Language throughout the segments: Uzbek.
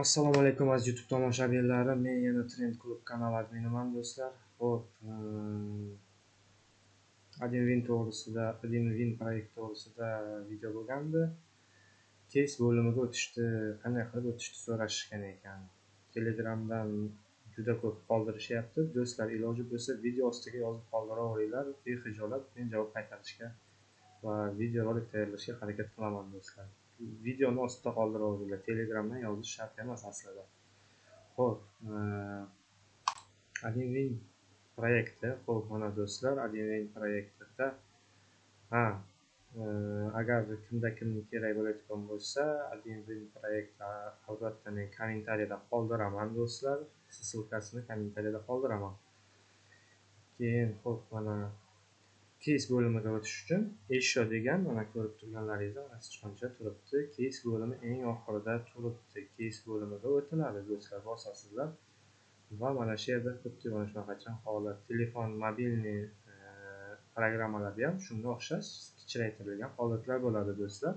assalomu alaykum aziz youtube tomoshabinlari. Men yana trend klub kanal adminiman do'stlar. Ho'p admin to'g'risida admin proyekt to'g'risida video bo'lgandi. Keys bo'limiga o'tishni qanday qilib o'tishni so'rashgan ekan. Telegramdan juda ko'p qoldirishyapti. Do'stlar iloji bo'lsa video ostiga yozib qoldiraveringlar behijolat men javob qaytarishga va videorolik tayyorlashga harakat qilaman do'stlar. Videoni ostida qoldiraveringlar telegramdan yozish shart emas aslida. Ho'p e, admin proyekti. Ho'p mana do'stlar admin proyektida ha e, agar kimda kimni kerak bo'layotgan bo'lsa admin proyekt albatta men kommentariyada qoldiraman do'stlar. Ссылкасini kommentariyada qoldiraman. Keyin ho'p mana keys bo'limiga o'tish uchun еще degan mana ko'rib turganlaringizdek mana sichqoncha turibdi. Keys bo'limi eng oxirida turibdi. Keys bo'limiga o'tiladi. Do'stlar bosasizlar. Va mana shu yerda xuddi mana shunaqacha holat telefon mobilniy e, programmalarda ham shunga o'xshash kichraytirilgan holatlar bo'ladi do'stlar.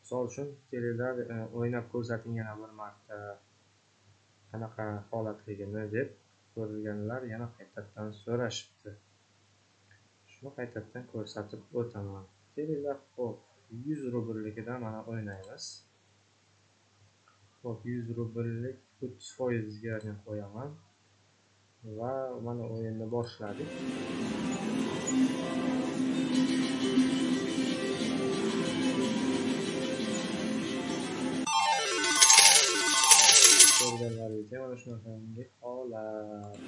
Misol uchun kelinglar e, o'ynab ko'rsating yana bir marta qanaqa holatligini deb ko'rganlar yana qaytadan so'rashibdi. Bu qaytadan ko'rsatib o'taman. Kelinglar ho'p yuz rublligidan mana o'ynaymiz. Ho'p yuz rubllik o'ttiz foizga qo'yaman. Va mana o'yinni boshladik. Ko'rganlaringizga mana shunaqangi holat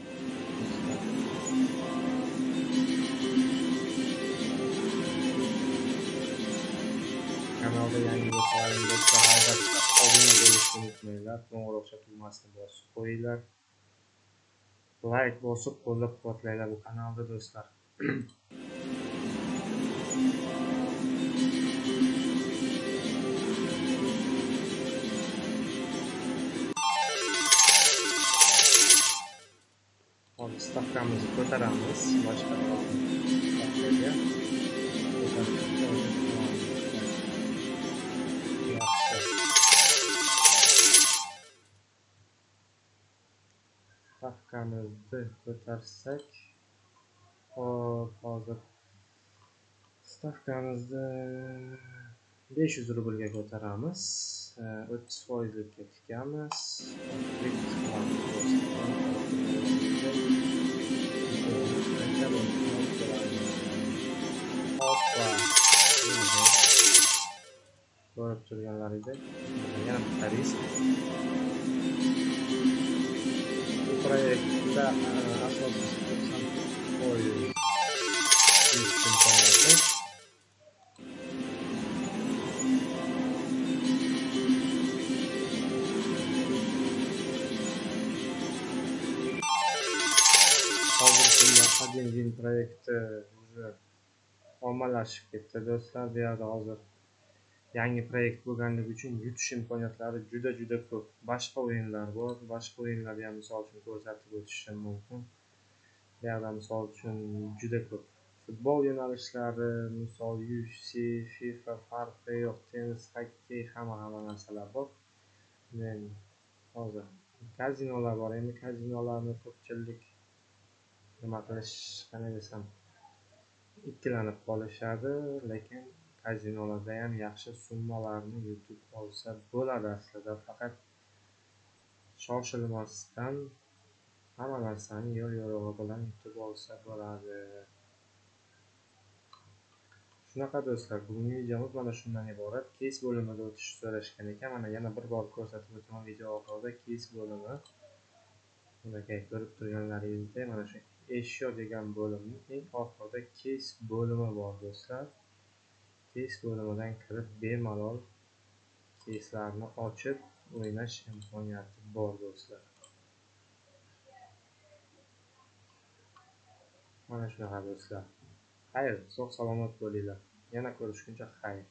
kanalda yangi bo'lsalaring do'stlar albatta obuna bo'lishni unutmanglar qo'ng'iroq tugmasini bosib qo'yinglar layk bosib qo'llab quvvatlanglar bu kanalni do'stlar stavkamizni ko'taramiz boshqa stavkamizni ko'tarsak hop hozir stavkamizni besh yuz rublga ko'taramiz o'ttiz foizlikka tikamiz ko'rib turganlaringdek yana bitta risk proyektda asosiy to'qson foiz imkoniyati hozirgi kunda один proyekti уже ommalashib ketdi do'stlar bu yerda hozir yangi proyekt bo'lganligi uchun yutish imkoniyatlari juda juda ko'p. Boshqa o'yinlar bor boshqa o'yinlarni ham misol uchun ko'rsatib o'tishim mumkin. Bu misol uchun juda ko'p. Futbol yo'nalishlari misol ufc fifa farqi yo'q tennis xokkey hamma hamma narsalar bor. Men hozir kazinolar bor endi kazinolarni ko'pchilik nima qilish qanday desam ikkilanib qolishadi lekin kazinolarda ham yaxshi summalarni yutib olsa bo'ladi aslida. Faqat shoshilmasdan hamma narsani yo'l yo'rig'i bilan yutib olsa bo'ladi. Shunaqa do'stlar bugungi videomiz mana shundan iborat. Keys bo'limiga o'tishni so'rashgan ekan. Mana yana bir bor ko'rsatib o'taman video oxirida keys bo'limi. Aka ko'rib turganlaringizdek mana shu eshyo degan bo'limning eng oxirida keys bo'limi bor do'stlar. Test bo'limidan kirib bemalol testlarni ochib o'ynash imkoniyati bor do'stlar. Mana shunaqa do'stlar. Xayr sog' salomat bo'linglar. Yana ko'rishguncha xayr.